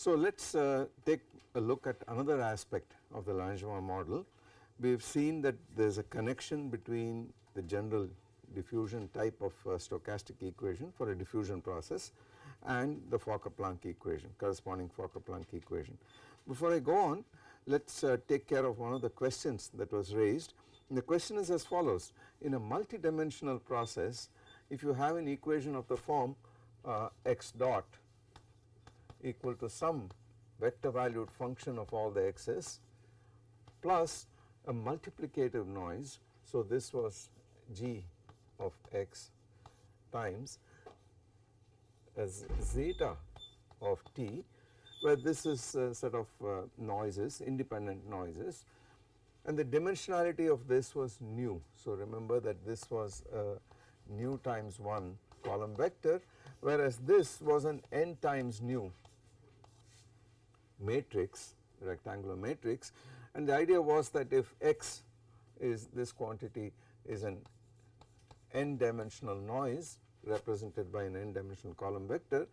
So let us uh, take a look at another aspect of the Langevin model. We have seen that there is a connection between the general diffusion type of uh, stochastic equation for a diffusion process and the Fokker-Planck equation corresponding Fokker-Planck equation. Before I go on let us uh, take care of one of the questions that was raised and the question is as follows in a multi-dimensional process if you have an equation of the form uh, x dot equal to some vector valued function of all the x's plus a multiplicative noise. So, this was g of x times as zeta of t where this is a set of uh, noises independent noises and the dimensionality of this was nu. So, remember that this was a nu times 1 column vector whereas this was an n times nu matrix rectangular matrix and the idea was that if x is this quantity is an n dimensional noise represented by an n dimensional column vector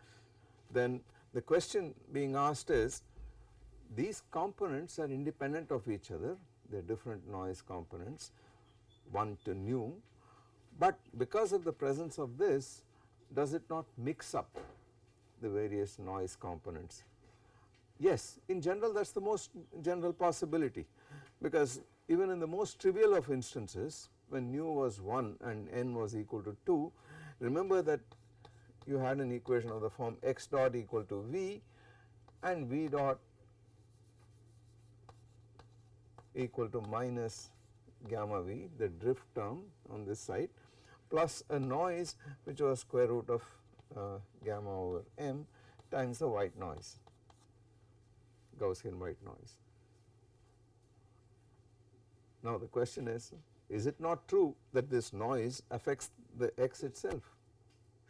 then the question being asked is these components are independent of each other. They are different noise components 1 to nu. But because of the presence of this does it not mix up the various noise components? Yes, in general that is the most general possibility. Because even in the most trivial of instances when nu was 1 and n was equal to 2 remember that you had an equation of the form x dot equal to v and v dot equal to minus gamma v the drift term on this side plus a noise which was square root of uh, gamma over m times the white noise. Gaussian white noise. Now the question is, is it not true that this noise affects the x itself?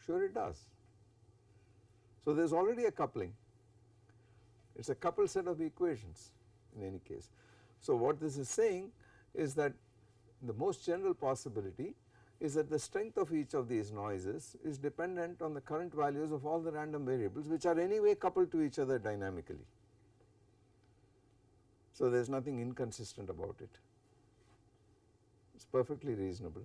Sure it does. So there is already a coupling, it is a coupled set of equations in any case. So what this is saying is that the most general possibility is that the strength of each of these noises is dependent on the current values of all the random variables which are anyway coupled to each other dynamically. So there is nothing inconsistent about it, it is perfectly reasonable.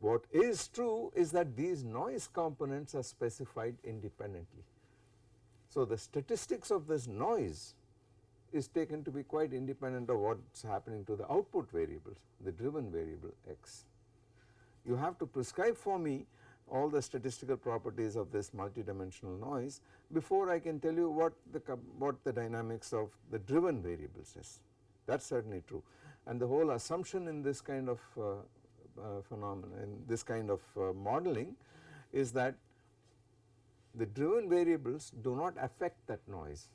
What is true is that these noise components are specified independently. So the statistics of this noise is taken to be quite independent of what is happening to the output variables, the driven variable x. You have to prescribe for me all the statistical properties of this multidimensional noise before I can tell you what the what the dynamics of the driven variables is that is certainly true and the whole assumption in this kind of uh, uh, phenomenon in this kind of uh, modeling is that the driven variables do not affect that noise.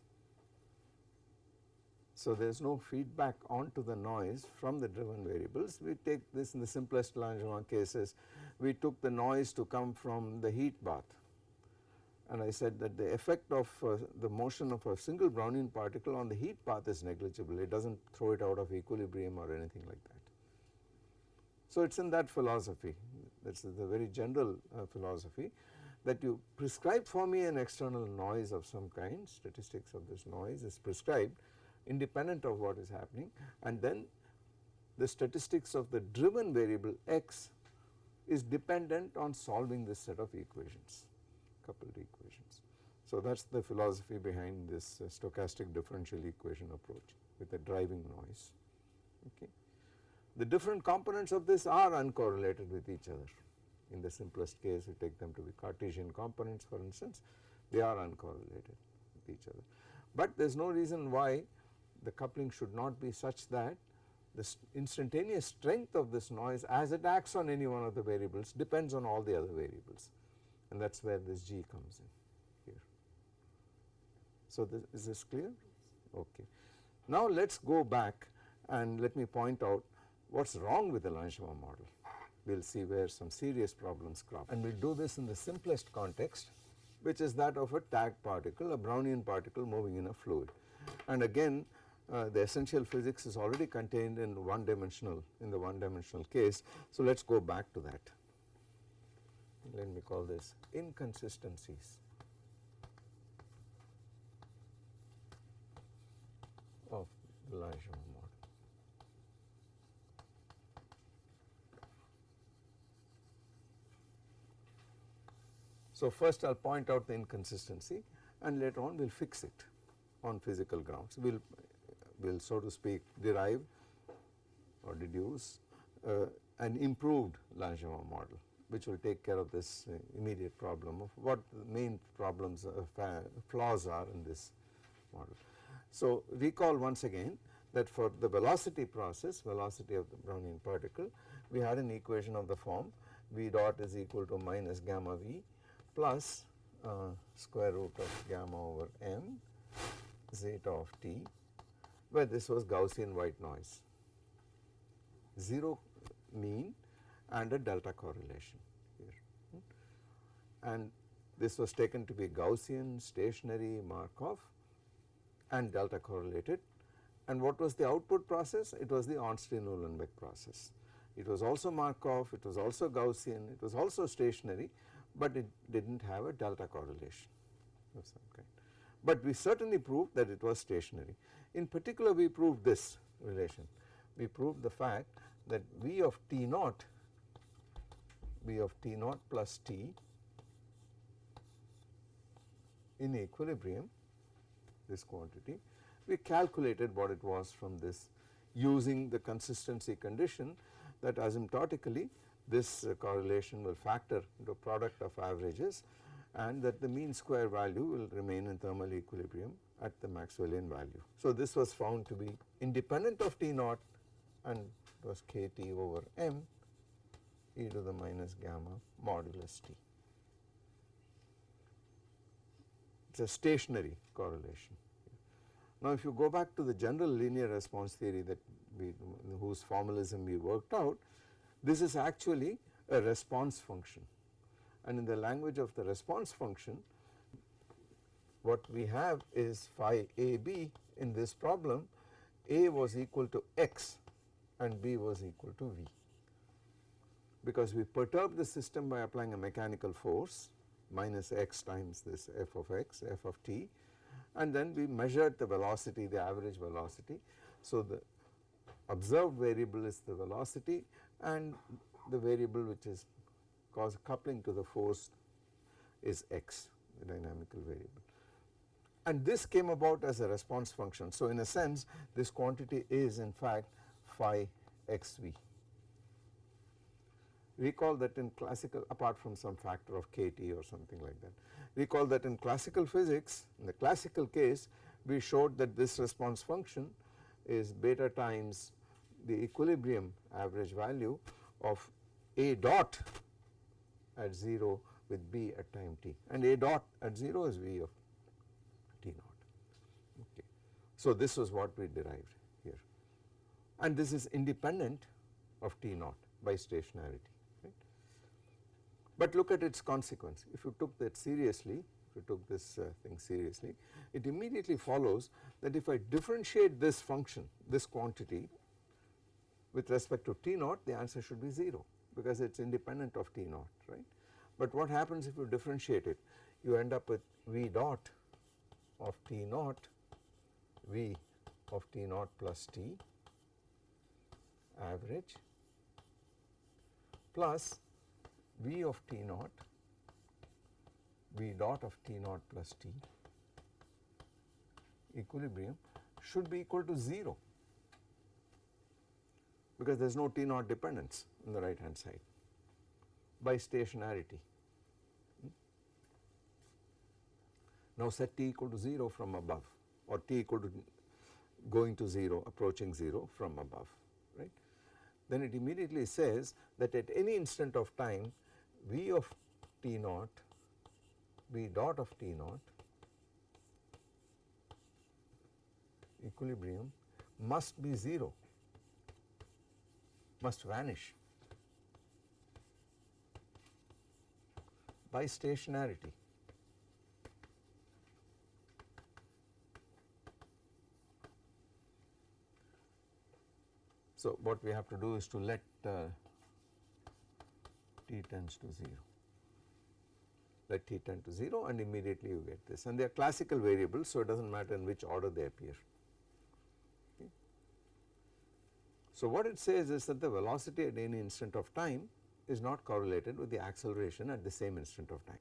So there is no feedback onto the noise from the driven variables. We take this in the simplest Langevin cases. We took the noise to come from the heat bath and I said that the effect of uh, the motion of a single Brownian particle on the heat bath is negligible. It does not throw it out of equilibrium or anything like that. So it is in that philosophy. That is the very general uh, philosophy that you prescribe for me an external noise of some kind. Statistics of this noise is prescribed independent of what is happening. And then the statistics of the driven variable x is dependent on solving this set of equations coupled equations. So that is the philosophy behind this uh, stochastic differential equation approach with a driving noise okay. The different components of this are uncorrelated with each other in the simplest case we take them to be Cartesian components for instance they are uncorrelated with each other. But there is no reason why the coupling should not be such that the instantaneous strength of this noise as it acts on any one of the variables depends on all the other variables and that is where this G comes in here. So this, is this clear? Okay. Now let us go back and let me point out what is wrong with the Langevin model. We will see where some serious problems crop and we will do this in the simplest context which is that of a tagged particle a Brownian particle moving in a fluid and again uh, the essential physics is already contained in one dimensional in the one dimensional case. So, let us go back to that let me call this inconsistencies of the Langevin model. So, first I will point out the inconsistency and later on we will fix it on physical grounds. We will will so to speak derive or deduce uh, an improved Langevin model which will take care of this uh, immediate problem of what the main problems uh, flaws are in this model. So, recall once again that for the velocity process velocity of the Brownian particle we had an equation of the form v dot is equal to minus gamma v plus uh, square root of gamma over m zeta of t where this was Gaussian white noise 0 mean and a delta correlation here. And this was taken to be Gaussian stationary Markov and delta correlated. And what was the output process? It was the Ornstein-Uhlenbeck process. It was also Markov it was also Gaussian it was also stationary but it did not have a delta correlation of some kind. But we certainly proved that it was stationary. In particular we proved this relation. We proved the fact that V of T naught V of T naught plus T in equilibrium this quantity we calculated what it was from this using the consistency condition that asymptotically this uh, correlation will factor into product of averages and that the mean square value will remain in thermal equilibrium at the Maxwellian value. So, this was found to be independent of T naught and was k T over m e to the minus gamma modulus T. It is a stationary correlation. Now, if you go back to the general linear response theory that we whose formalism we worked out, this is actually a response function and in the language of the response function what we have is phi a b in this problem a was equal to x and b was equal to v because we perturb the system by applying a mechanical force minus x times this f of x f of t and then we measured the velocity the average velocity. So, the observed variable is the velocity and the variable which is cause coupling to the force is x the dynamical variable and this came about as a response function. So, in a sense this quantity is in fact phi xv. Recall that in classical apart from some factor of kT or something like that, recall that in classical physics in the classical case we showed that this response function is beta times the equilibrium average value of a dot at 0 with b at time t and a dot at 0 is v of t naught. Okay. So, this was what we derived here and this is independent of t naught by stationarity. But look at its consequence if you took that seriously if you took this uh, thing seriously it immediately follows that if I differentiate this function this quantity with respect to t naught the answer should be 0 because it is independent of T naught right. But what happens if you differentiate it you end up with V dot of T naught V of T naught plus T average plus V of T naught V dot of T naught plus T equilibrium should be equal to 0 because there is no T naught dependence on the right hand side by stationarity. Hmm? Now set t equal to 0 from above or t equal to going to 0 approaching 0 from above right. Then it immediately says that at any instant of time V of T naught, V dot of T naught equilibrium must be 0, must vanish by stationarity. So, what we have to do is to let uh, t tends to 0 let t tend to 0 and immediately you get this and they are classical variables so it does not matter in which order they appear. Okay. So what it says is that the velocity at any instant of time is not correlated with the acceleration at the same instant of time.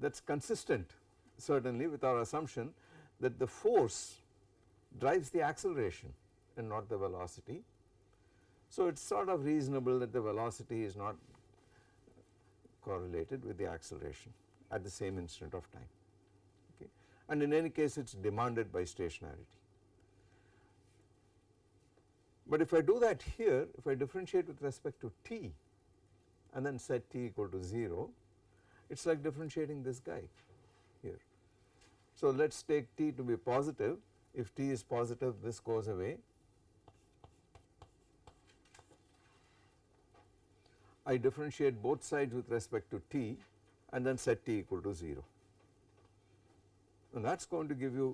That is consistent certainly with our assumption that the force drives the acceleration and not the velocity. So it is sort of reasonable that the velocity is not correlated with the acceleration at the same instant of time okay and in any case it is demanded by stationarity. But if I do that here if I differentiate with respect to t and then set t equal to 0 it is like differentiating this guy here. So let us take t to be positive if t is positive this goes away I differentiate both sides with respect to t and then set t equal to 0 and that is going to give you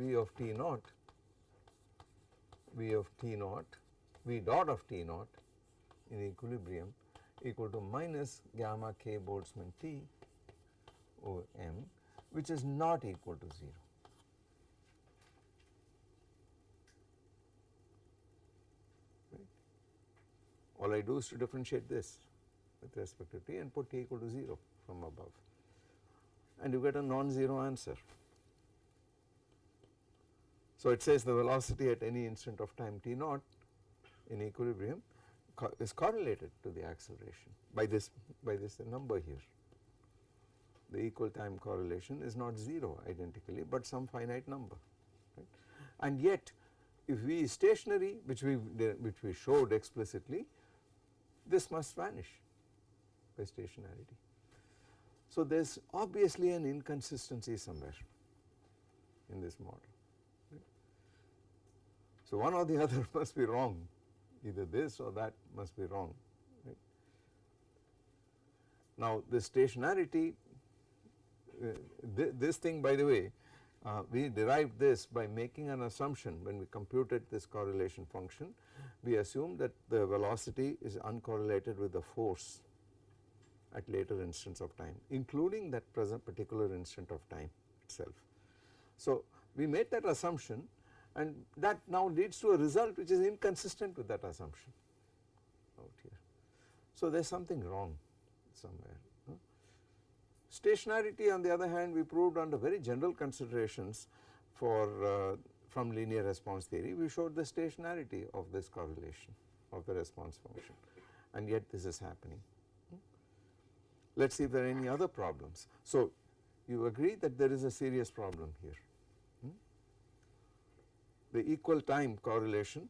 v of t naught v of t naught v dot of t naught in equilibrium equal to minus gamma k Boltzmann t over m which is not equal to 0. All I do is to differentiate this with respect to t and put t equal to 0 from above and you get a non-zero answer. So it says the velocity at any instant of time t naught in equilibrium co is correlated to the acceleration by this by this number here. The equal time correlation is not 0 identically but some finite number right. and yet if v is stationary which we which we showed explicitly this must vanish by stationarity. So there is obviously an inconsistency somewhere in this model. So one or the other must be wrong either this or that must be wrong. Right. Now the stationarity uh, th this thing by the way uh, we derived this by making an assumption when we computed this correlation function we assume that the velocity is uncorrelated with the force at later instants of time including that present particular instant of time itself. So we made that assumption and that now leads to a result which is inconsistent with that assumption out here. So there is something wrong somewhere. Stationarity on the other hand we proved under very general considerations for uh, from linear response theory we showed the stationarity of this correlation of the response function and yet this is happening. Let us see if there are any other problems. So you agree that there is a serious problem here. Hmm? The equal time correlation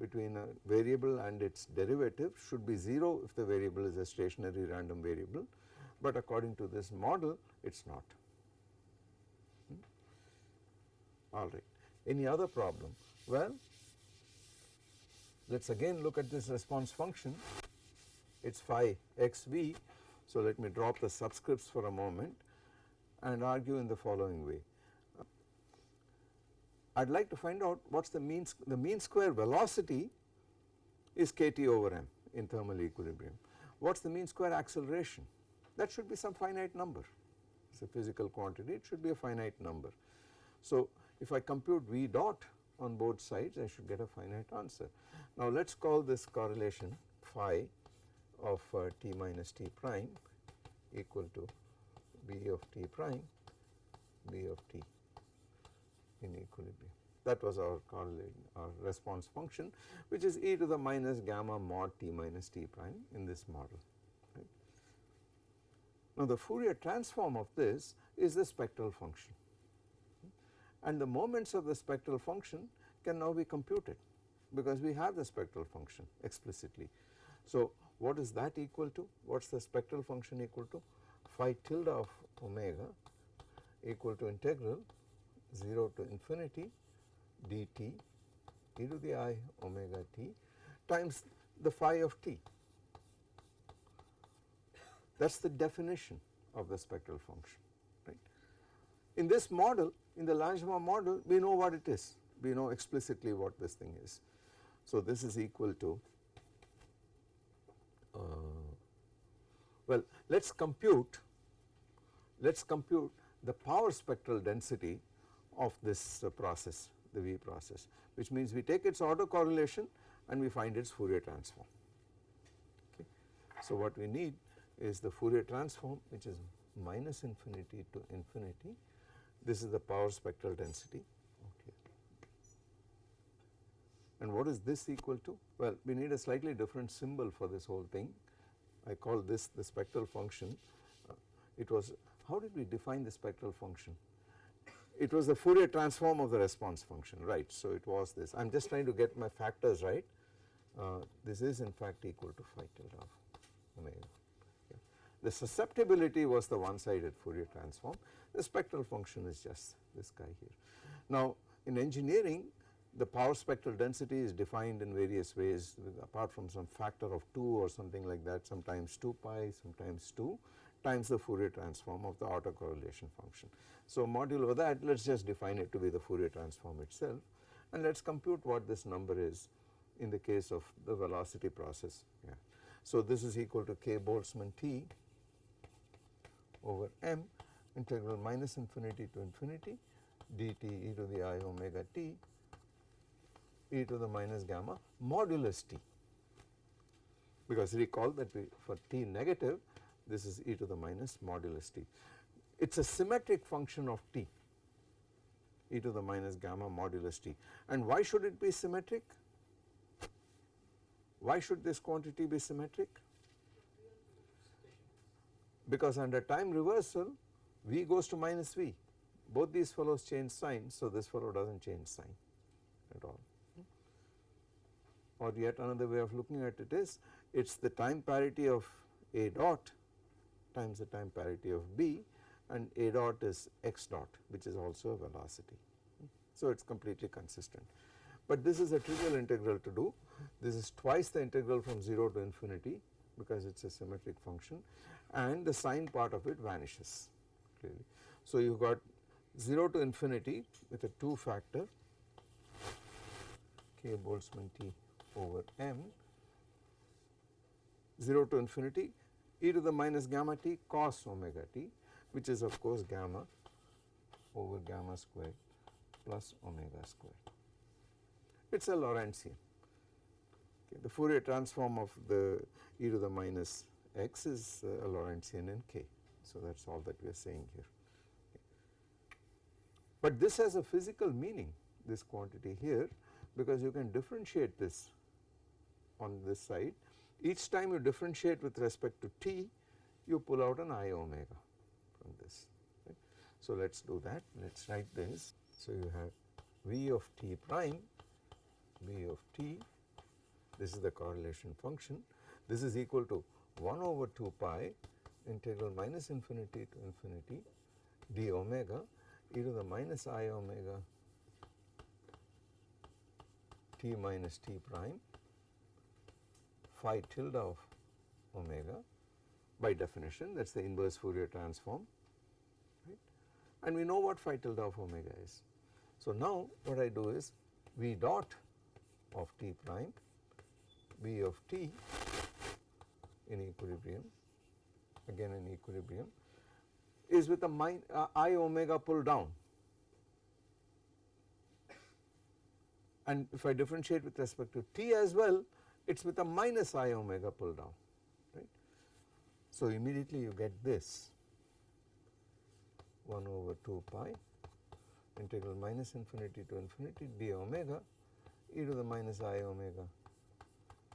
between a variable and its derivative should be 0 if the variable is a stationary random variable but according to this model it is not. Hmm? Alright. Any other problem? Well, let us again look at this response function, it is phi xv. So let me drop the subscripts for a moment and argue in the following way. I would like to find out what is the mean, the mean square velocity is kT over m in thermal equilibrium. What is the mean square acceleration? That should be some finite number, it is a physical quantity, it should be a finite number. So if I compute V dot on both sides I should get a finite answer. Now let us call this correlation phi of uh, t minus t prime equal to B of t prime B of t in equilibrium. That was our correlation our response function which is e to the minus gamma mod t minus t prime in this model. Right. Now the Fourier transform of this is the spectral function and the moments of the spectral function can now be computed because we have the spectral function explicitly. So what is that equal to? What is the spectral function equal to? Phi tilde of omega equal to integral 0 to infinity dt e to the i omega t times the phi of t. That is the definition of the spectral function. In this model in the Langevin model we know what it is we know explicitly what this thing is. So this is equal to uh, well let us compute let us compute the power spectral density of this uh, process the V process which means we take its autocorrelation and we find its Fourier transform. Okay. So what we need is the Fourier transform which is minus infinity to infinity this is the power spectral density okay. and what is this equal to? Well we need a slightly different symbol for this whole thing I call this the spectral function uh, it was how did we define the spectral function it was the Fourier transform of the response function right. So it was this I am just trying to get my factors right uh, this is in fact equal to phi tilde of omega. The susceptibility was the one sided Fourier transform the spectral function is just this guy here. Now in engineering the power spectral density is defined in various ways apart from some factor of 2 or something like that sometimes 2 pi sometimes 2 times the Fourier transform of the autocorrelation function. So modulo that let us just define it to be the Fourier transform itself and let us compute what this number is in the case of the velocity process. Yeah. So this is equal to k Boltzmann T over m integral minus infinity to infinity dt e to the i omega t e to the minus gamma modulus t because recall that we for t negative this is e to the minus modulus t. It is a symmetric function of t e to the minus gamma modulus t and why should it be symmetric? Why should this quantity be symmetric? Because under time reversal v goes to minus v both these fellows change sign so this fellow does not change sign at all or yet another way of looking at it is it is the time parity of a dot times the time parity of b and a dot is x dot which is also a velocity. So it is completely consistent. But this is a trivial integral to do this is twice the integral from 0 to infinity because it is a symmetric function and the sine part of it vanishes clearly. So you got 0 to infinity with a 2 factor k Boltzmann T over m 0 to infinity e to the minus gamma t cos omega t which is of course gamma over gamma squared plus omega squared. It is a Lorentzian. Okay, the Fourier transform of the e to the minus x is uh, a Lorentzian in k. So that is all that we are saying here. Okay. But this has a physical meaning this quantity here because you can differentiate this on this side. Each time you differentiate with respect to t you pull out an i omega from this. Right. So let us do that let us write this. So you have v of t prime v of t this is the correlation function this is equal to 1 over 2 pi integral minus infinity to infinity d omega e to the minus i omega t minus t prime phi tilde of omega by definition that is the inverse Fourier transform right and we know what phi tilde of omega is. So now what I do is v dot of t prime v of t in equilibrium again in equilibrium is with a min, uh, i omega pull down and if I differentiate with respect to t as well it is with a minus i omega pull down right. So immediately you get this 1 over 2 pi integral minus infinity to infinity d omega e to the minus i omega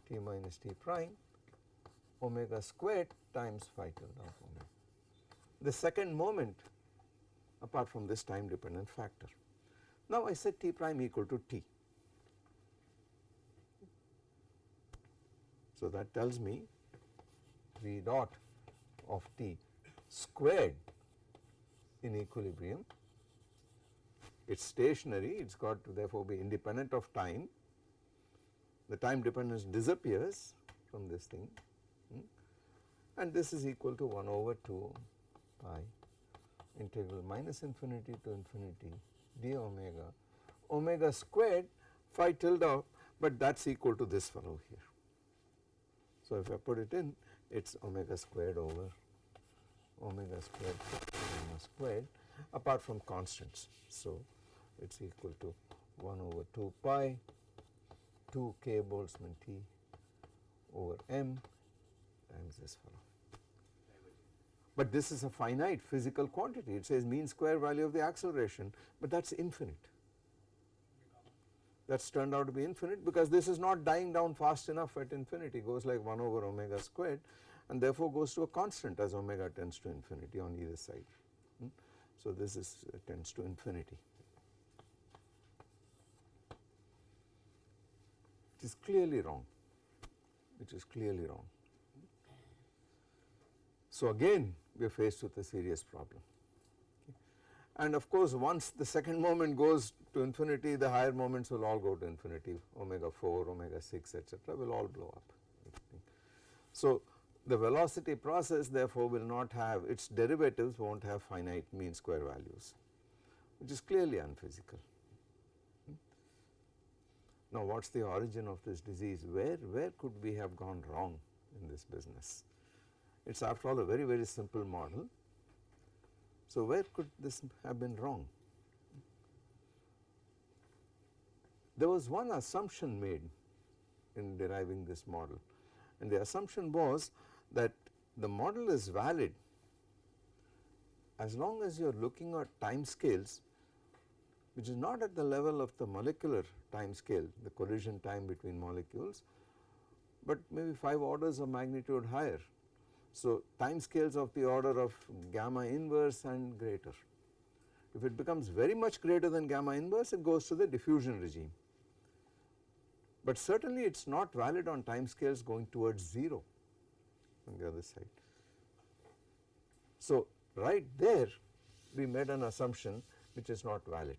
t minus t prime omega squared times phi tilde of omega. The second moment apart from this time dependent factor. Now I set t prime equal to t. So that tells me v dot of t squared in equilibrium it is stationary it has got to therefore be independent of time the time dependence disappears from this thing and this is equal to 1 over 2 pi integral minus infinity to infinity d omega omega squared phi tilde but that is equal to this fellow here. So if I put it in it is omega squared over omega squared omega squared apart from constants. So it is equal to 1 over 2 pi 2 k Boltzmann T over m times this fellow. But this is a finite physical quantity it says mean square value of the acceleration but that is infinite that is turned out to be infinite because this is not dying down fast enough at infinity goes like 1 over omega squared and therefore goes to a constant as omega tends to infinity on either side. Hmm? So this is uh, tends to infinity It is clearly wrong which is clearly wrong. So again we are faced with a serious problem and of course once the second moment goes to infinity the higher moments will all go to infinity omega 4 omega 6 etc will all blow up. So the velocity process therefore will not have its derivatives not have finite mean square values which is clearly unphysical. Now what is the origin of this disease where where could we have gone wrong in this business it is after all a very very simple model. So where could this have been wrong? There was one assumption made in deriving this model. And the assumption was that the model is valid as long as you are looking at time scales which is not at the level of the molecular time scale the collision time between molecules but maybe 5 orders of magnitude higher so time scales of the order of gamma inverse and greater. If it becomes very much greater than gamma inverse it goes to the diffusion regime. But certainly it is not valid on time scales going towards 0 on the other side. So right there we made an assumption which is not valid.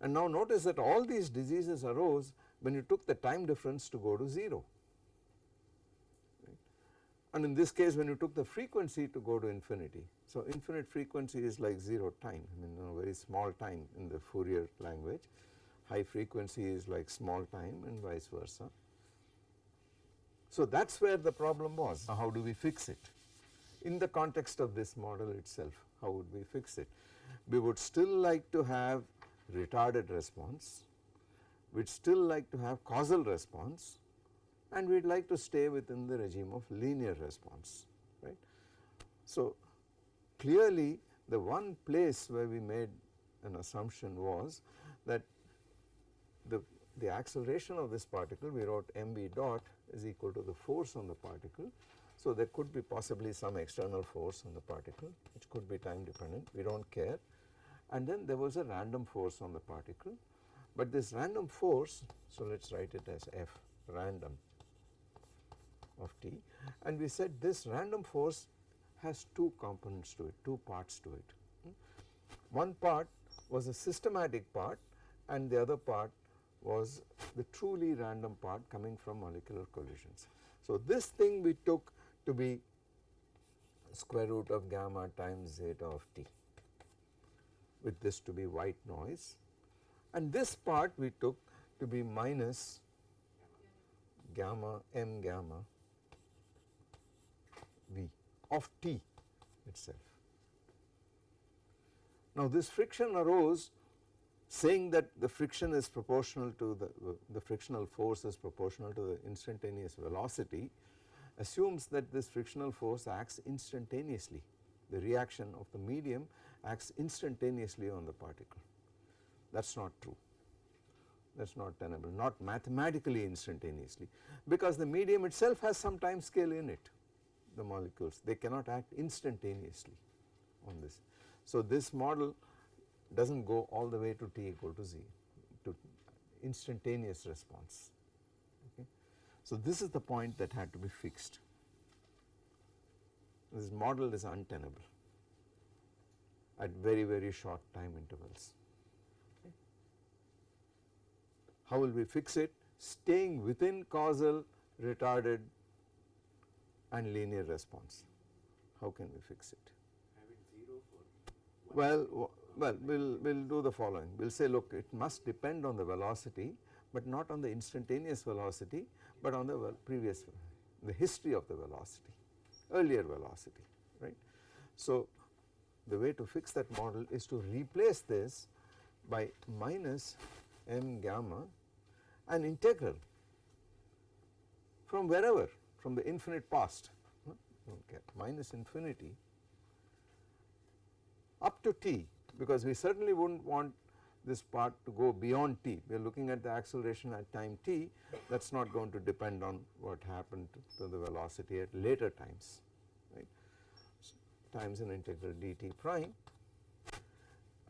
And now notice that all these diseases arose when you took the time difference to go to 0 and in this case when you took the frequency to go to infinity. So infinite frequency is like 0 time I mean you know, very small time in the Fourier language high frequency is like small time and vice versa. So that is where the problem was how do we fix it in the context of this model itself how would we fix it. We would still like to have retarded response, we would still like to have causal response and we would like to stay within the regime of linear response right. So clearly the one place where we made an assumption was that the, the acceleration of this particle we wrote mv dot is equal to the force on the particle. So there could be possibly some external force on the particle which could be time dependent we do not care and then there was a random force on the particle but this random force so let us write it as f random of t and we said this random force has two components to it, two parts to it. One part was a systematic part and the other part was the truly random part coming from molecular collisions. So this thing we took to be square root of gamma times zeta of t with this to be white noise and this part we took to be minus gamma m gamma of T itself. Now this friction arose saying that the friction is proportional to the, the frictional force is proportional to the instantaneous velocity assumes that this frictional force acts instantaneously. The reaction of the medium acts instantaneously on the particle. That is not true. That is not tenable not mathematically instantaneously because the medium itself has some time scale in it the molecules they cannot act instantaneously on this. So this model does not go all the way to t equal to z to instantaneous response okay. So this is the point that had to be fixed this model is untenable at very very short time intervals. Okay. How will we fix it? Staying within causal retarded and linear response. How can we fix it? Have it 0 for Well, Well, we will we'll do the following. We will say look it must depend on the velocity but not on the instantaneous velocity but on the previous the history of the velocity earlier velocity right. So, the way to fix that model is to replace this by minus m gamma an integral from wherever from the infinite past minus infinity up to t because we certainly would not want this part to go beyond t. We are looking at the acceleration at time t. That is not going to depend on what happened to the velocity at later times right? So, times an integral dt prime.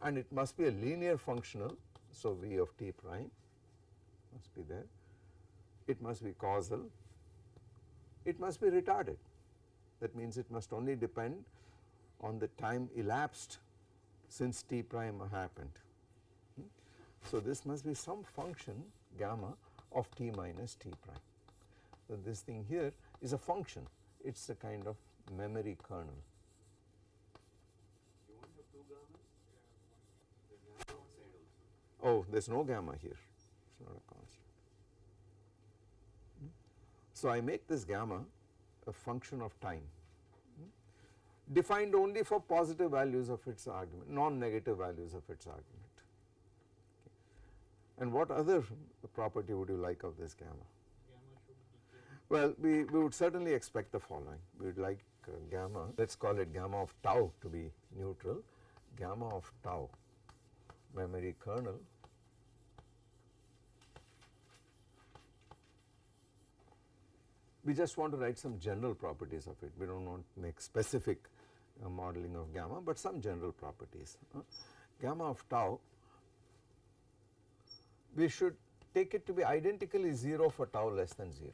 And it must be a linear functional. So, v of t prime must be there, it must be causal, it must be retarded that means it must only depend on the time elapsed since t prime happened. Hmm? So, this must be some function gamma of t minus t prime. So, this thing here is a function it is a kind of memory kernel. Oh, there is no gamma here, it is not a constant. So, I make this gamma a function of time hmm? defined only for positive values of its argument, non-negative values of its argument. Okay. And what other property would you like of this gamma? Well, we, we would certainly expect the following. We would like uh, gamma, let us call it gamma of tau to be neutral, gamma of tau memory kernel we just want to write some general properties of it we do not want to make specific uh, modeling of gamma but some general properties. Uh, gamma of tau we should take it to be identically 0 for tau less than 0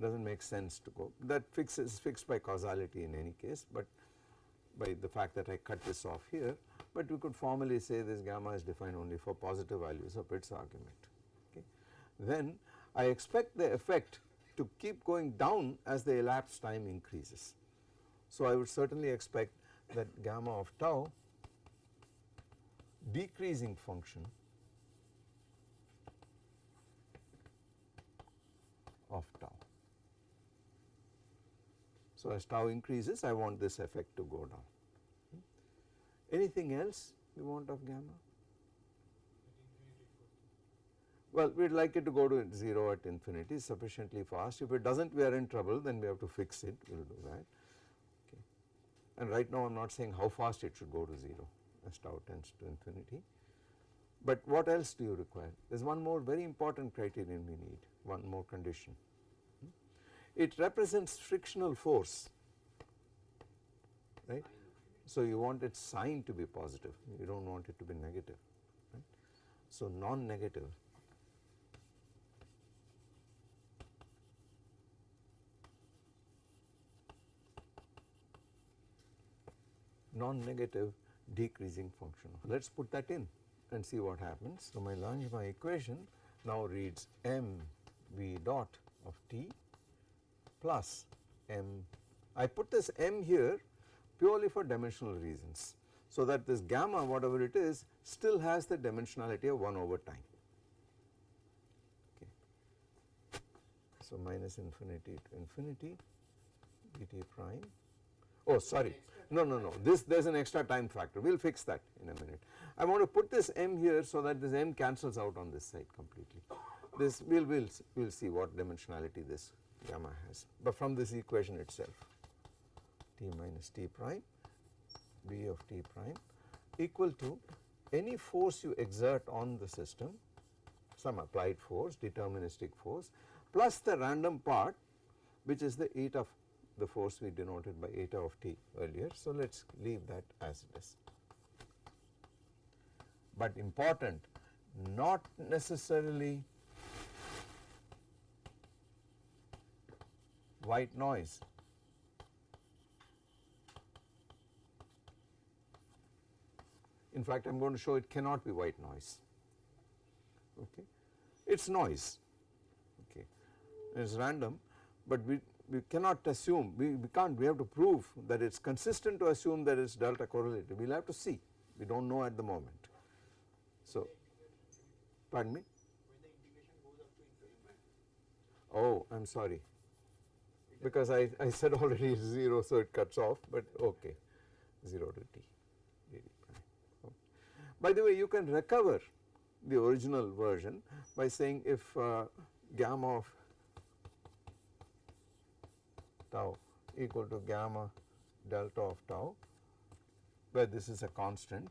does not make sense to go that fix is fixed by causality in any case but by the fact that I cut this off here but we could formally say this gamma is defined only for positive values of its argument okay. Then I expect the effect to keep going down as the elapsed time increases. So, I would certainly expect that gamma of tau decreasing function of tau. So, as tau increases I want this effect to go down. Hmm? Anything else you want of gamma? Well, we would like it to go to 0 at infinity sufficiently fast. If it does not we are in trouble then we have to fix it, we will do that. Okay. And right now I am not saying how fast it should go to 0 as tau tends to infinity. But what else do you require? There is one more very important criterion we need, one more condition. Hmm? It represents frictional force, right. So you want its sign to be positive, you do not want it to be negative, right. So non-negative non-negative decreasing function. Let us put that in and see what happens. So, my Langevin equation now reads m v dot of t plus m. I put this m here purely for dimensional reasons. So, that this gamma whatever it is still has the dimensionality of 1 over time. Okay. So, minus infinity to infinity dt prime oh sorry no no no. This there is an extra time factor. We will fix that in a minute. I want to put this m here so that this m cancels out on this side completely. This we will we'll, we'll see what dimensionality this gamma has. But from this equation itself t minus t prime v of t prime equal to any force you exert on the system some applied force deterministic force plus the random part which is the eta the force we denoted by eta of t earlier. So, let us leave that as it is. But important not necessarily white noise. In fact, I am going to show it cannot be white noise. Okay. It is noise, okay. it is random, but we we cannot assume we, we can't we have to prove that it is consistent to assume that it is delta correlated we will have to see. We do not know at the moment. So pardon me? Oh I am sorry. Because I, I said already 0 so it cuts off but okay. 0 to t. By the way you can recover the original version by saying if uh, gamma of tau equal to gamma delta of tau where this is a constant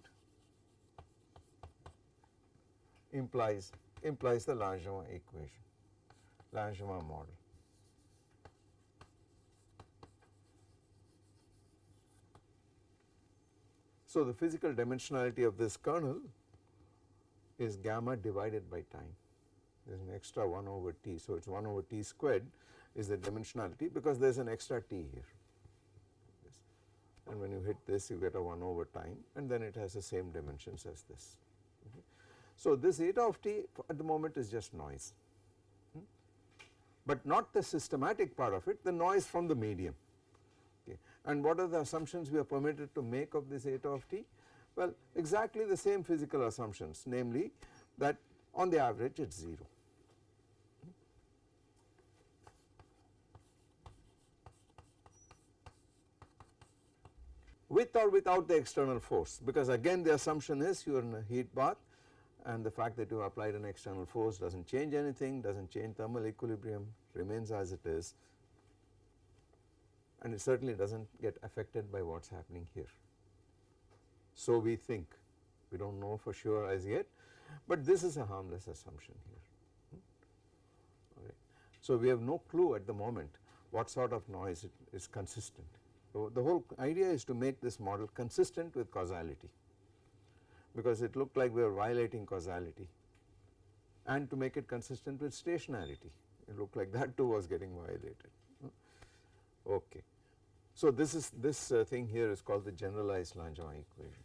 implies implies the Langevin equation Langevin model. So the physical dimensionality of this kernel is gamma divided by time there is an extra 1 over t. So, it is 1 over t squared is the dimensionality because there is an extra t here yes. and when you hit this you get a 1 over time and then it has the same dimensions as this. Okay. So, this eta of t at the moment is just noise, hmm? but not the systematic part of it the noise from the medium okay. and what are the assumptions we are permitted to make of this eta of t? Well exactly the same physical assumptions namely that on the average it is 0. With or without the external force because again the assumption is you are in a heat bath and the fact that you applied an external force does not change anything, does not change thermal equilibrium, remains as it is and it certainly does not get affected by what is happening here. So we think, we do not know for sure as yet, but this is a harmless assumption here. Hmm? So we have no clue at the moment what sort of noise is consistent. So the whole idea is to make this model consistent with causality because it looked like we were violating causality and to make it consistent with stationarity it looked like that too was getting violated okay. So this is this uh, thing here is called the generalized Langevin equation.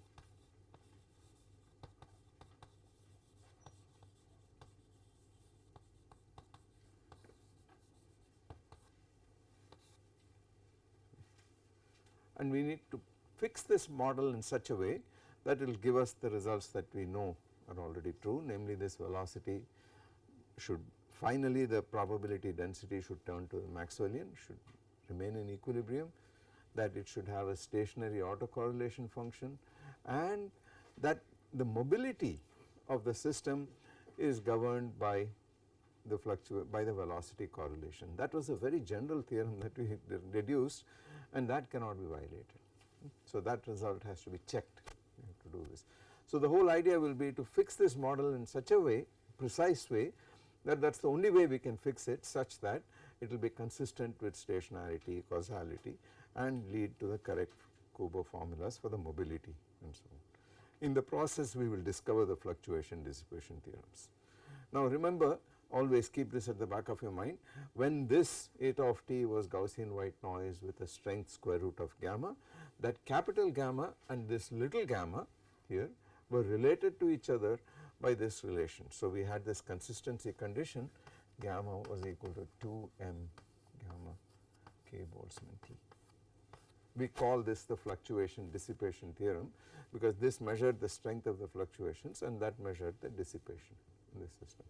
And we need to fix this model in such a way that it will give us the results that we know are already true. Namely this velocity should finally the probability density should turn to the Maxwellian should remain in equilibrium that it should have a stationary autocorrelation function and that the mobility of the system is governed by the by the velocity correlation. That was a very general theorem that we deduced and that cannot be violated. So that result has to be checked to do this. So the whole idea will be to fix this model in such a way precise way that that is the only way we can fix it such that it will be consistent with stationarity, causality and lead to the correct Kubo formulas for the mobility and so on. In the process we will discover the fluctuation dissipation theorems. Now remember always keep this at the back of your mind when this eta of t was Gaussian white noise with a strength square root of gamma that capital gamma and this little gamma here were related to each other by this relation. So we had this consistency condition gamma was equal to 2 m gamma k Boltzmann t. We call this the fluctuation dissipation theorem because this measured the strength of the fluctuations and that measured the dissipation in this system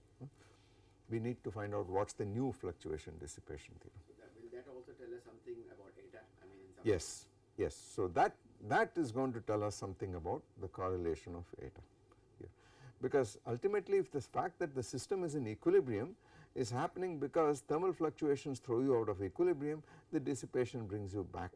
we need to find out what is the new fluctuation dissipation theorem. So that, will that also tell us something about eta? I mean yes, yes. So that, that is going to tell us something about the correlation of eta here because ultimately if the fact that the system is in equilibrium is happening because thermal fluctuations throw you out of equilibrium the dissipation brings you back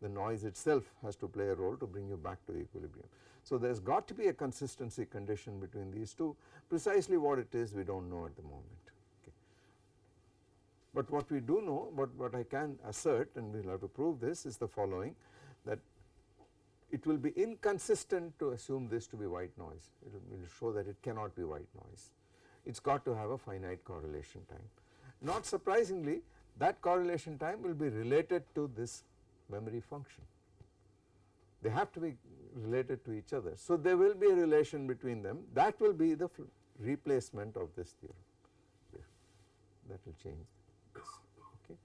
the noise itself has to play a role to bring you back to equilibrium. So there has got to be a consistency condition between these two precisely what it is we do not know at the moment. Okay. But what we do know what, what I can assert and we will have to prove this is the following that it will be inconsistent to assume this to be white noise it will show that it cannot be white noise it has got to have a finite correlation time. Not surprisingly that correlation time will be related to this memory function they have to be related to each other. So there will be a relation between them that will be the replacement of this theorem that will change this okay.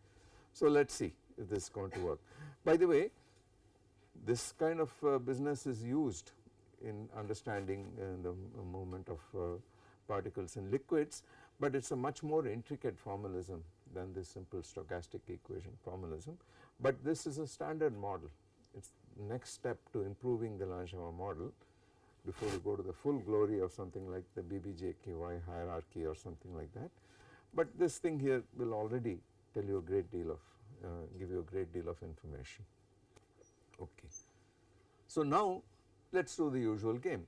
So let us see if this is going to work. By the way this kind of uh, business is used in understanding uh, the movement of uh, particles in liquids, but it is a much more intricate formalism than this simple stochastic equation formalism, but this is a standard model. It is next step to improving the Langevin model before we go to the full glory of something like the BBGKY hierarchy or something like that. But this thing here will already tell you a great deal of uh, give you a great deal of information. Okay. So now let us do the usual game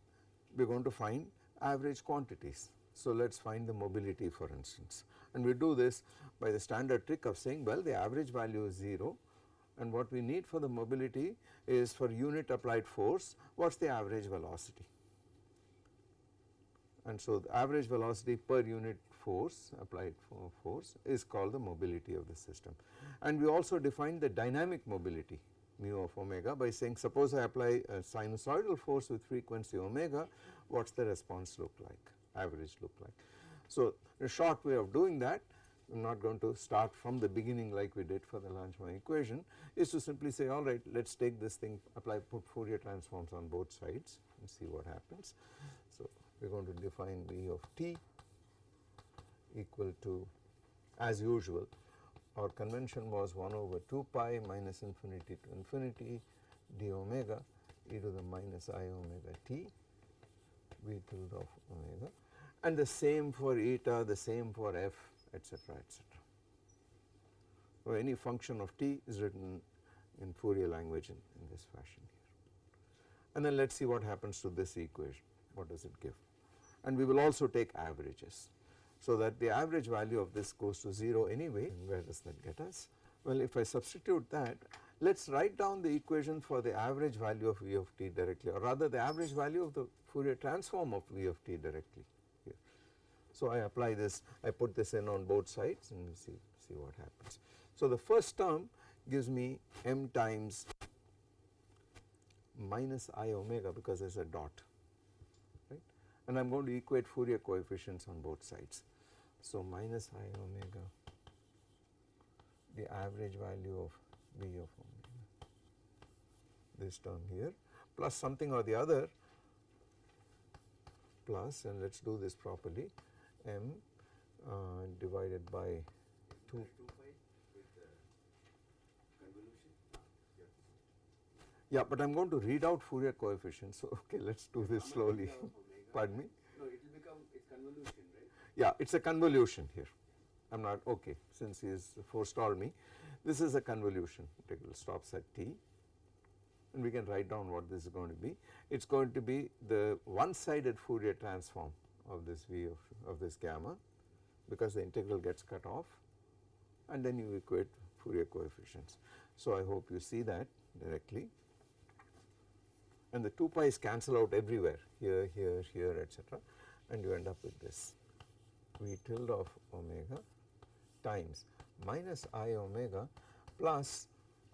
we are going to find average quantities. So let us find the mobility for instance and we do this by the standard trick of saying well the average value is 0 and what we need for the mobility is for unit applied force what is the average velocity and so the average velocity per unit force applied force is called the mobility of the system and we also define the dynamic mobility mu of omega by saying suppose I apply a sinusoidal force with frequency omega what is the response look like average look like. So a short way of doing that I am not going to start from the beginning like we did for the Langevin equation is to simply say alright let us take this thing apply put Fourier transforms on both sides and see what happens. So we are going to define V of t equal to as usual our convention was 1 over 2 pi minus infinity to infinity d omega e to the minus i omega t v tilde of omega and the same for eta, the same for f etc etc. So any function of t is written in Fourier language in, in this fashion here. And then let us see what happens to this equation, what does it give. And we will also take averages. So that the average value of this goes to 0 anyway and where does that get us? Well if I substitute that let us write down the equation for the average value of V of t directly or rather the average value of the Fourier transform of V of t directly. So I apply this I put this in on both sides and see, see what happens. So the first term gives me m times minus i omega because there is a dot right and I am going to equate Fourier coefficients on both sides. So minus i omega the average value of V of omega this term here plus something or the other plus and let us do this properly m uh, divided by 2 yeah but I am going to read out Fourier coefficients so okay let us do this slowly. pardon me? No it will become it's convolution right? Yeah it is a convolution here. I am not okay since he has forestalled me. This is a convolution. Integral stops at t and we can write down what this is going to be. It is going to be the one sided Fourier transform of this v of, of this gamma because the integral gets cut off and then you equate Fourier coefficients. So I hope you see that directly and the 2 pi's cancel out everywhere here, here, here etc. and you end up with this V tilde of omega times minus i omega plus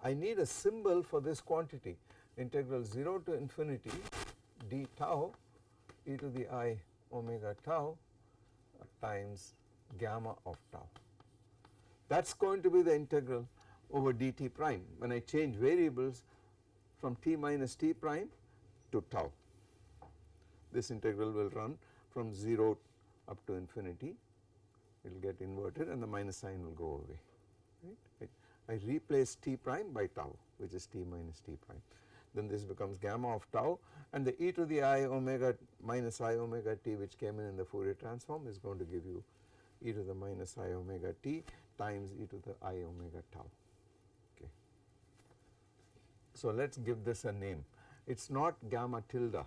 I need a symbol for this quantity integral 0 to infinity d tau e to the i omega tau times gamma of tau. That is going to be the integral over dt prime when I change variables from t minus t prime to tau. This integral will run from 0 up to infinity it will get inverted and the minus sign will go away right. I, I replace t prime by tau which is t minus t prime then this becomes gamma of tau and the e to the i omega minus i omega t which came in in the Fourier transform is going to give you e to the minus i omega t times e to the i omega tau okay. So let us give this a name it is not gamma tilde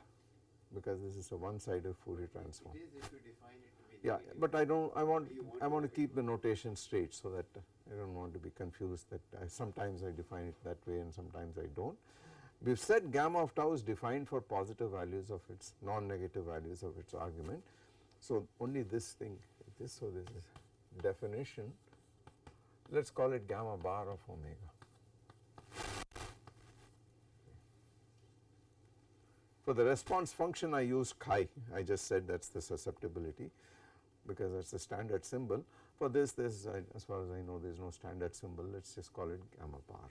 because this is a one sided Fourier transform. It is if you define it to be Yeah, but I don't, I want, want I want to keep the notation straight so that I don't want to be confused that I, sometimes I define it that way and sometimes I don't. We have said gamma of tau is defined for positive values of its non-negative values of its argument. So only this thing, this, so this is definition, let us call it gamma bar of omega. For the response function I use chi, I just said that is the susceptibility. because that is the standard symbol. For this, this as far as I know there is no standard symbol, let us just call it gamma bar.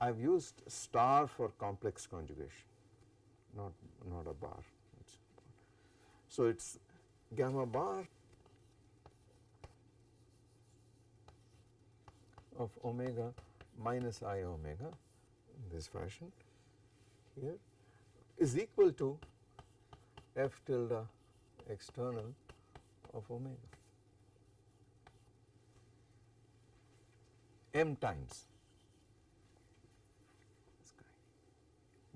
I have used star for complex conjugation, not, not a bar. So, it is gamma bar of omega minus i omega in this fashion here is equal to f tilde external of omega m times.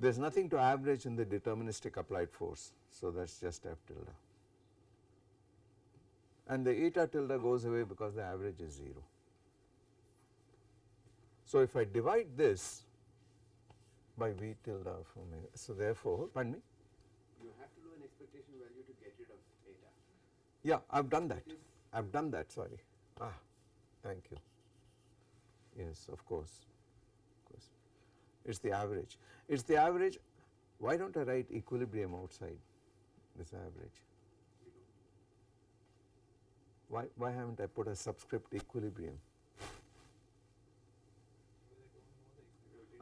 There is nothing to average in the deterministic applied force. So, that is just f tilde and the eta tilde goes away because the average is 0. So, if I divide this by V tilde of omega, so therefore, pardon me? You have to do an expectation value to get rid of eta. Yeah, I have done that. I have done that, sorry. Ah, thank you. Yes, of course. It is the average. It is the average. Why don't I write equilibrium outside this average? Why, why haven't I put a subscript equilibrium?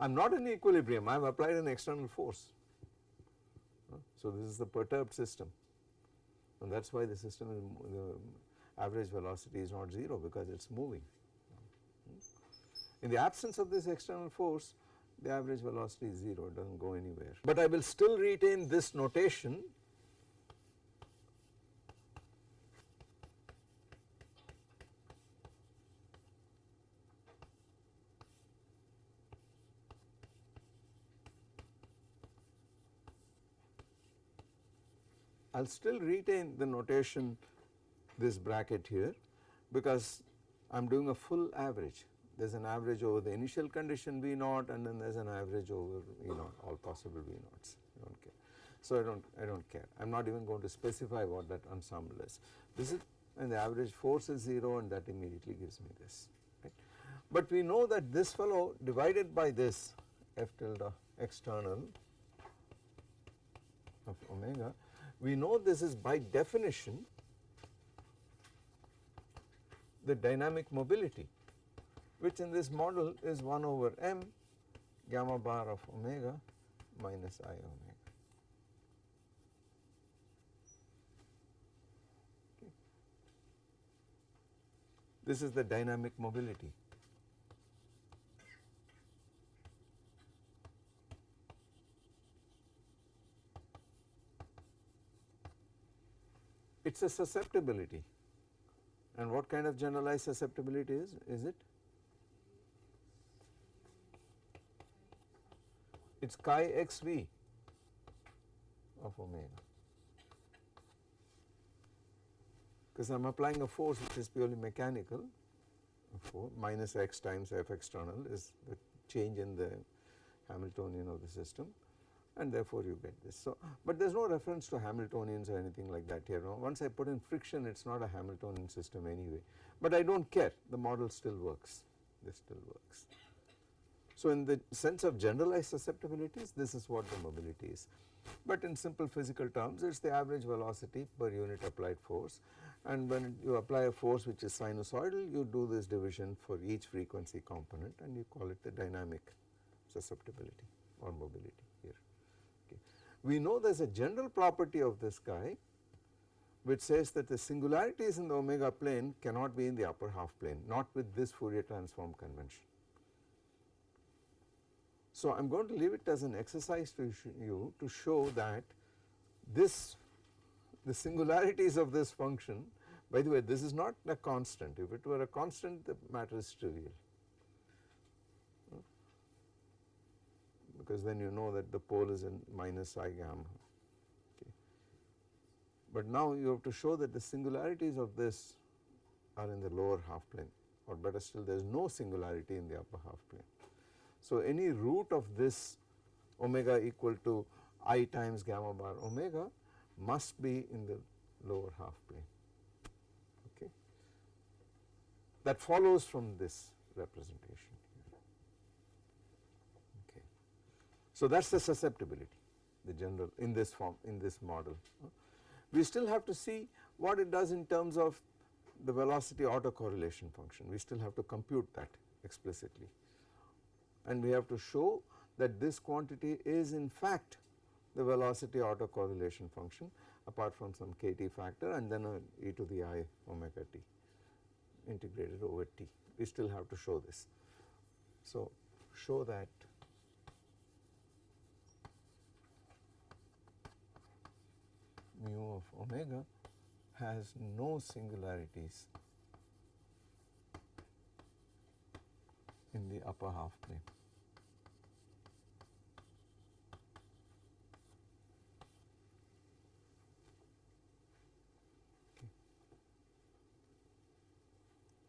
I am not in equilibrium, I have applied an external force. So, this is the perturbed system and that is why the system is the average velocity is not 0 because it is moving. Hmm? In the absence of this external force the average velocity is 0 it does not go anywhere. But I will still retain this notation I will still retain the notation this bracket here because I am doing a full average. There is an average over the initial condition V naught and then there is an average over V naught all possible V naughts I do not care. So I do not I do not care I am not even going to specify what that ensemble is. This is and the average force is 0 and that immediately gives me this right. But we know that this fellow divided by this f tilde external of omega we know this is by definition the dynamic mobility which in this model is 1 over m gamma bar of omega minus i omega. This is the dynamic mobility. It is a susceptibility and what kind of generalized susceptibility is, is it? It is chi x v of omega because I am applying a force which is purely mechanical minus x times f external is the change in the Hamiltonian of the system and therefore you get this. So, but there is no reference to Hamiltonians or anything like that here. Once I put in friction it is not a Hamiltonian system anyway, but I do not care the model still works, this still works. So, in the sense of generalized susceptibilities this is what the mobility is, but in simple physical terms it is the average velocity per unit applied force and when you apply a force which is sinusoidal you do this division for each frequency component and you call it the dynamic susceptibility or mobility. Here. We know there is a general property of this guy which says that the singularities in the omega plane cannot be in the upper half plane not with this Fourier transform convention. So, I am going to leave it as an exercise to you to show that this the singularities of this function by the way this is not a constant if it were a constant the matter is trivial because then you know that the pole is in minus i gamma. Okay. But now you have to show that the singularities of this are in the lower half plane or better still there is no singularity in the upper half plane. So, any root of this omega equal to i times gamma bar omega must be in the lower half plane. Okay. That follows from this representation. Okay. So, that is the susceptibility the general in this form in this model. We still have to see what it does in terms of the velocity autocorrelation function. We still have to compute that explicitly and we have to show that this quantity is in fact the velocity autocorrelation function apart from some kt factor and then e to the i omega t integrated over t. We still have to show this. So, show that mu of omega has no singularities in the upper half plane.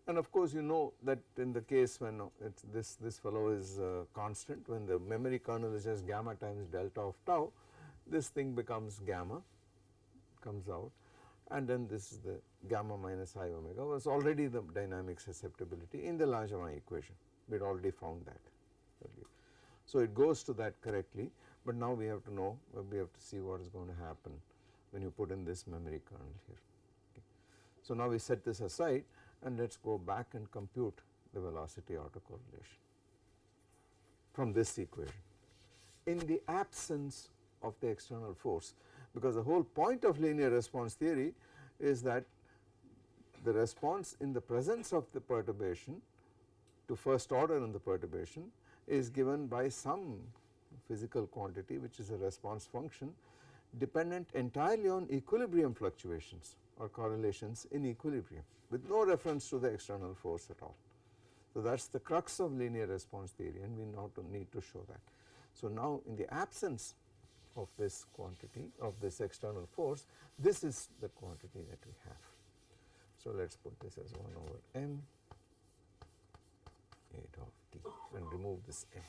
And of course, you know that in the case when this, this fellow is uh, constant when the memory kernel is just gamma times delta of tau this thing becomes gamma comes out and then this is the gamma minus i omega was already the dynamic susceptibility in the Langevin equation we had already found that earlier. So it goes to that correctly but now we have to know we have to see what is going to happen when you put in this memory kernel here. Okay. So now we set this aside and let us go back and compute the velocity autocorrelation from this equation. In the absence of the external force because the whole point of linear response theory is that the response in the presence of the perturbation to first order in the perturbation is given by some physical quantity which is a response function dependent entirely on equilibrium fluctuations or correlations in equilibrium with no reference to the external force at all. So that is the crux of linear response theory and we now need to show that. So now in the absence of this quantity of this external force this is the quantity that we have. So let us put this as 1 over m eta of t and remove this m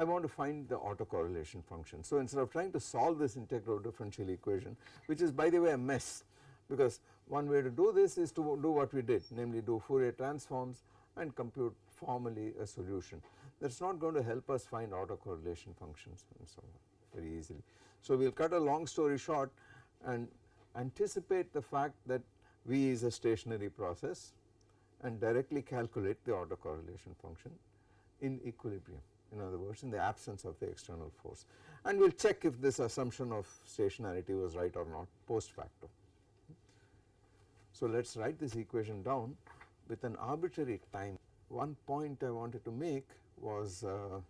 I want to find the autocorrelation function. So instead of trying to solve this integral differential equation which is by the way a mess because one way to do this is to do what we did namely do Fourier transforms and compute formally a solution that is not going to help us find autocorrelation functions and so on very easily. So we will cut a long story short and anticipate the fact that V is a stationary process and directly calculate the autocorrelation function in equilibrium in other words in the absence of the external force and we will check if this assumption of stationarity was right or not post facto. So let us write this equation down with an arbitrary time. One point I wanted to make was uh,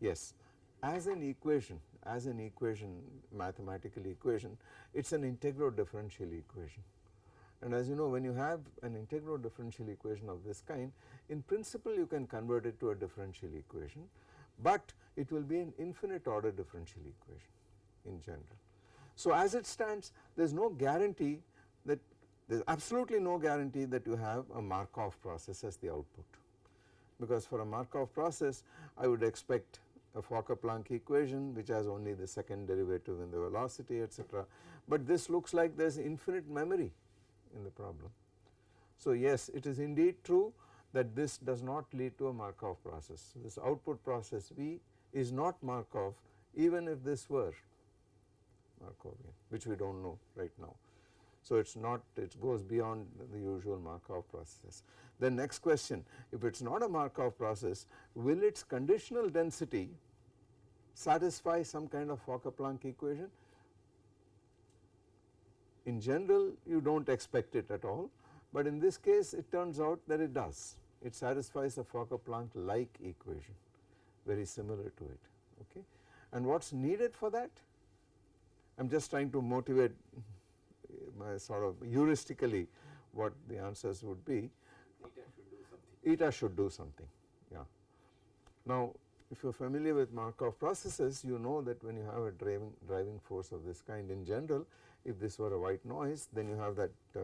yes as an equation as an equation mathematical equation it is an integral differential equation and as you know when you have an integral differential equation of this kind in principle you can convert it to a differential equation but it will be an infinite order differential equation in general. So as it stands there is no guarantee that there is absolutely no guarantee that you have a Markov process as the output because for a Markov process I would expect a Fokker-Planck equation which has only the second derivative in the velocity etc. But this looks like there is infinite memory in the problem. So yes it is indeed true that this does not lead to a Markov process. This output process V is not Markov even if this were Markovian which we do not know right now. So it is not it goes beyond the usual Markov processes. The next question if it is not a Markov process will its conditional density satisfy some kind of Fokker-Planck equation? In general you do not expect it at all but in this case it turns out that it does it satisfies a Fokker-Planck like equation very similar to it okay? And what is needed for that? I am just trying to motivate my sort of heuristically what the answers would be. Eta should do something. Eta should do something yeah. Now if you are familiar with Markov processes you know that when you have a driving driving force of this kind in general if this were a white noise then you have that uh,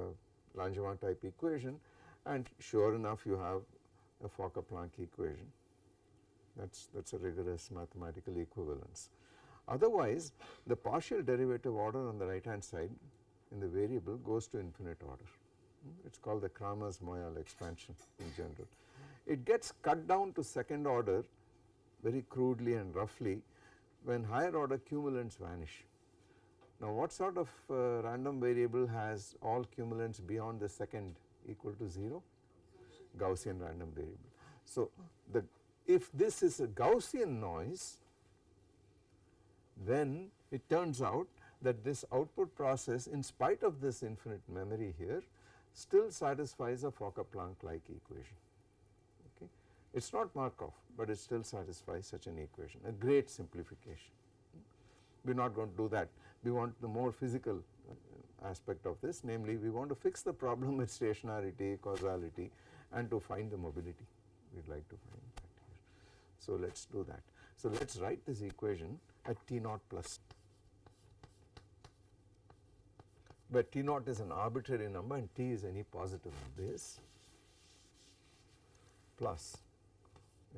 Langevin type equation and sure enough you have a Fokker-Planck equation that is that is a rigorous mathematical equivalence. Otherwise the partial derivative order on the right hand side in the variable goes to infinite order it is called the Kramers-Moyal expansion in general. It gets cut down to second order very crudely and roughly when higher order cumulants vanish. Now what sort of uh, random variable has all cumulants beyond the second equal to 0? Gaussian random variable. So the if this is a Gaussian noise then it turns out that this output process in spite of this infinite memory here still satisfies a Fokker-Planck like equation. Okay. It is not Markov, but it still satisfies such an equation, a great simplification. We are not going to do that. We want the more physical aspect of this, namely we want to fix the problem with stationarity, causality and to find the mobility. We would like to find that here. So let us do that. So let us write this equation at T naught plus where T naught is an arbitrary number and T is any positive base plus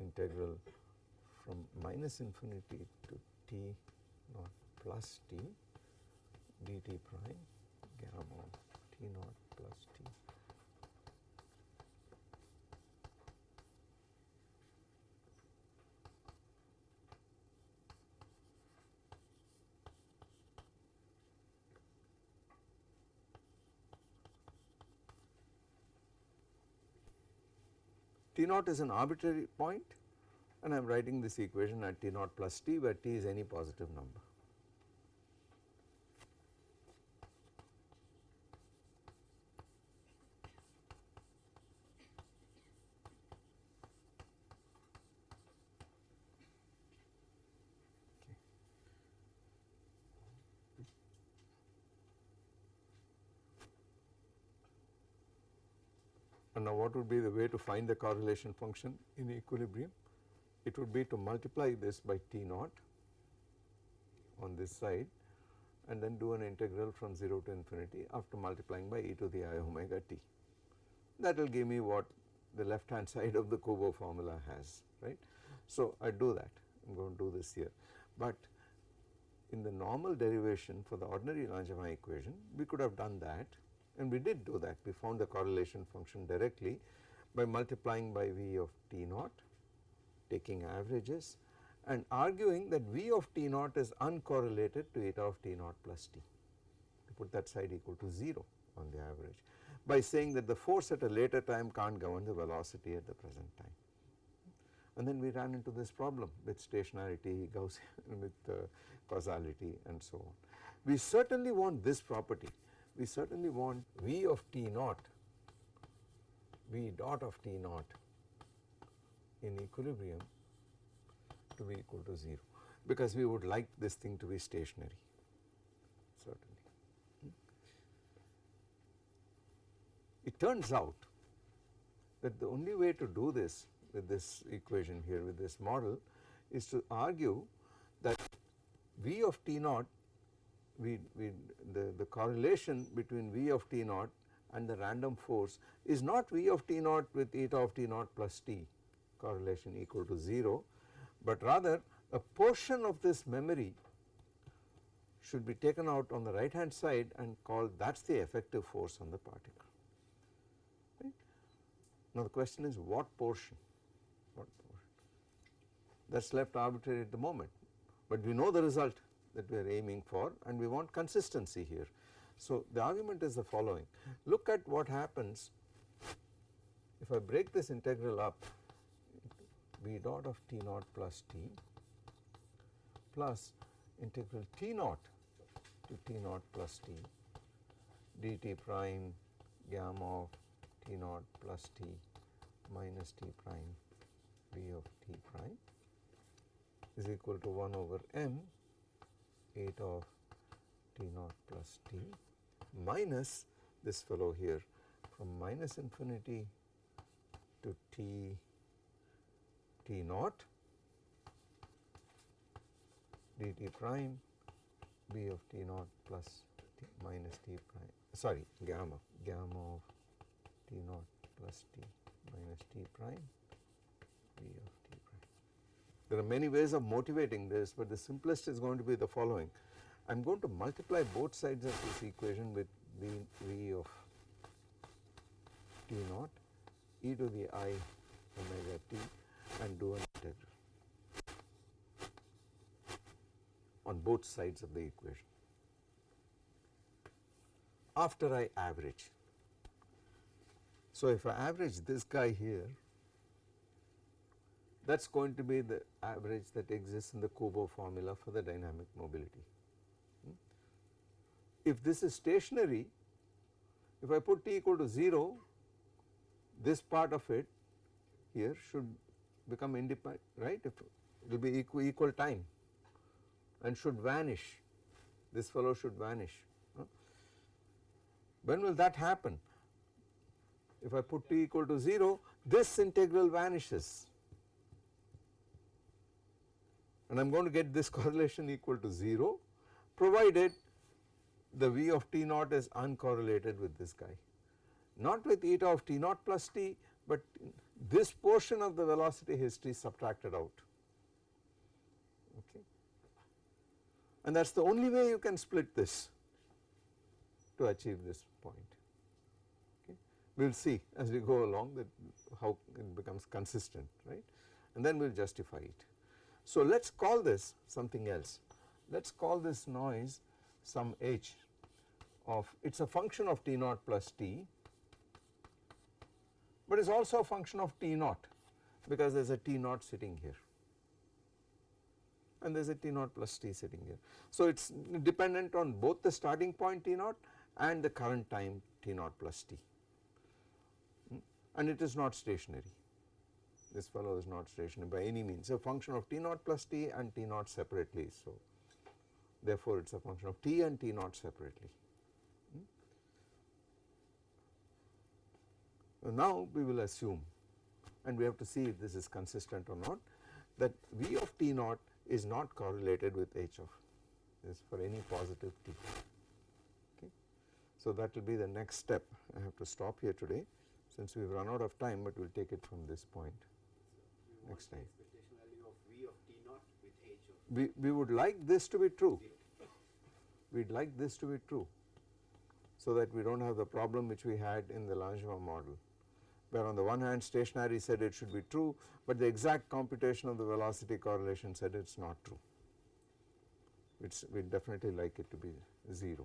integral from minus infinity to T naught plus T dt prime gamma T naught plus T T naught is an arbitrary point and I am writing this equation at T naught plus T where T is any positive number. And now what would be the way to find the correlation function in equilibrium? It would be to multiply this by T naught on this side and then do an integral from 0 to infinity after multiplying by e to the i omega t. That will give me what the left hand side of the Kubo formula has right. So I do that I am going to do this here but in the normal derivation for the ordinary Langevin equation we could have done that and we did do that we found the correlation function directly by multiplying by V of T naught taking averages and arguing that V of T naught is uncorrelated to eta of T naught plus T to put that side equal to 0 on the average by saying that the force at a later time can't govern the velocity at the present time. And then we ran into this problem with stationarity, Gaussian with uh, causality and so on. We certainly want this property we certainly want V of T naught, V dot of T naught in equilibrium to be equal to 0 because we would like this thing to be stationary certainly. It turns out that the only way to do this with this equation here with this model is to argue that V of T naught we, we the, the correlation between V of T naught and the random force is not V of T naught with eta of T naught plus T correlation equal to 0, but rather a portion of this memory should be taken out on the right hand side and called that is the effective force on the particle. Right. Now the question is what portion, what portion that is left arbitrary at the moment, but we know the result that we are aiming for and we want consistency here. So the argument is the following, look at what happens. If I break this integral up v dot of t naught plus t plus integral t naught to t naught plus t dt prime gamma of t naught plus t minus t prime v of t prime is equal to 1 over m eta of T naught plus T minus this fellow here from minus infinity to T T naught dt prime b of T naught plus T minus T prime sorry gamma gamma of T naught plus T minus T prime b of t prime. there are many ways of motivating this, but the simplest is going to be the following. I am going to multiply both sides of this equation with v, v of t naught e to the i omega t and do an integral. on both sides of the equation after I average. So, if I average this guy here that is going to be the average that exists in the Kubo formula for the dynamic mobility. If this is stationary, if I put t equal to 0, this part of it here should become independent, right, if it will be equal, equal time and should vanish, this fellow should vanish. When will that happen? If I put t equal to 0, this integral vanishes and I am going to get this correlation equal to 0 provided the V of T naught is uncorrelated with this guy. Not with eta of T naught plus T, but this portion of the velocity history subtracted out. Okay. And that is the only way you can split this to achieve this point. Okay. We will see as we go along that how it becomes consistent, right, and then we will justify it. So let us call this something else. Let us call this noise some h of it is a function of t naught plus t, but it is also a function of t naught because there is a t naught sitting here and there is a t naught plus t sitting here. So it is dependent on both the starting point t naught and the current time t naught plus t hmm? and it is not stationary this fellow is not stationary by any means a function of t naught plus t and t naught separately. So, therefore, it is a function of t and t naught separately. So now, we will assume and we have to see if this is consistent or not that V of t naught is not correlated with h of this for any positive t. Okay. So, that will be the next step I have to stop here today since we have run out of time, but we will take it from this point next time. Expectation value of V of T naught with H of. We, we would like this to be true, we would like this to be true so that we do not have the problem which we had in the Langevin model where on the one hand stationary said it should be true, but the exact computation of the velocity correlation said it is not true. It's, we definitely like it to be 0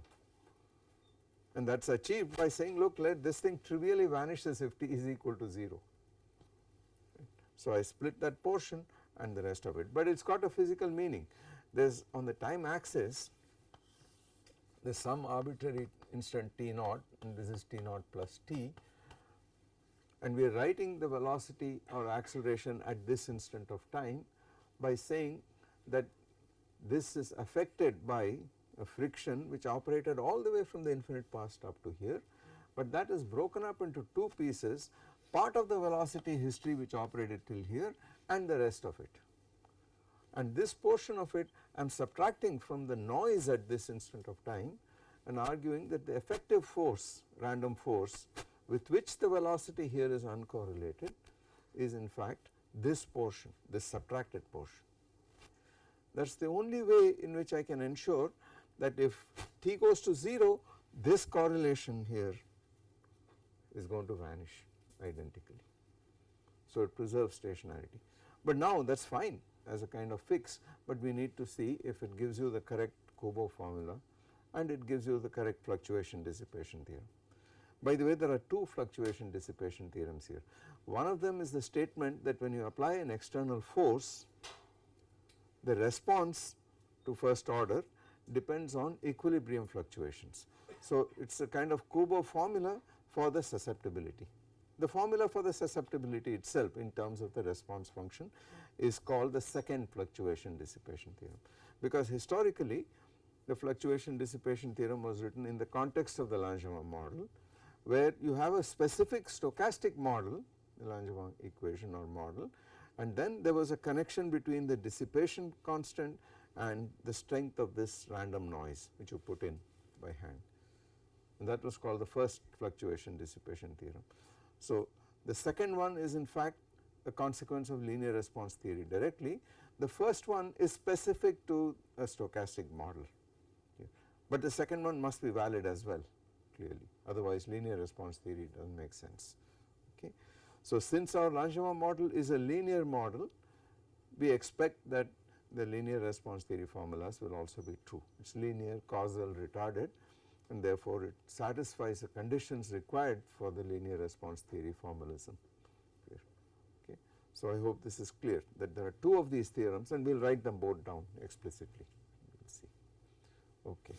and that is achieved by saying look let this thing trivially vanishes if t is equal to 0 so, I split that portion and the rest of it, but it has got a physical meaning. There is on the time axis there is some arbitrary instant t naught and this is t naught plus t and we are writing the velocity or acceleration at this instant of time by saying that this is affected by a friction which operated all the way from the infinite past up to here, but that is broken up into two pieces part of the velocity history which operated till here and the rest of it. And this portion of it I am subtracting from the noise at this instant of time and arguing that the effective force random force with which the velocity here is uncorrelated is in fact this portion this subtracted portion. That is the only way in which I can ensure that if t goes to 0 this correlation here is going to vanish identically. So, it preserves stationarity, but now that is fine as a kind of fix, but we need to see if it gives you the correct Kubo formula and it gives you the correct fluctuation dissipation theorem. By the way there are two fluctuation dissipation theorems here. One of them is the statement that when you apply an external force the response to first order depends on equilibrium fluctuations. So, it is a kind of Kubo formula for the susceptibility. The formula for the susceptibility itself in terms of the response function is called the second fluctuation dissipation theorem because historically the fluctuation dissipation theorem was written in the context of the Langevin model where you have a specific stochastic model the Langevin equation or model and then there was a connection between the dissipation constant and the strength of this random noise which you put in by hand and that was called the first fluctuation dissipation theorem. So, the second one is in fact a consequence of linear response theory directly. The first one is specific to a stochastic model, okay. but the second one must be valid as well clearly otherwise linear response theory does not make sense. Okay. So, since our Langevin model is a linear model we expect that the linear response theory formulas will also be true. It is linear, causal, retarded and therefore it satisfies the conditions required for the linear response theory formalism. Okay. So, I hope this is clear that there are two of these theorems and we will write them both down explicitly, we will see. Okay.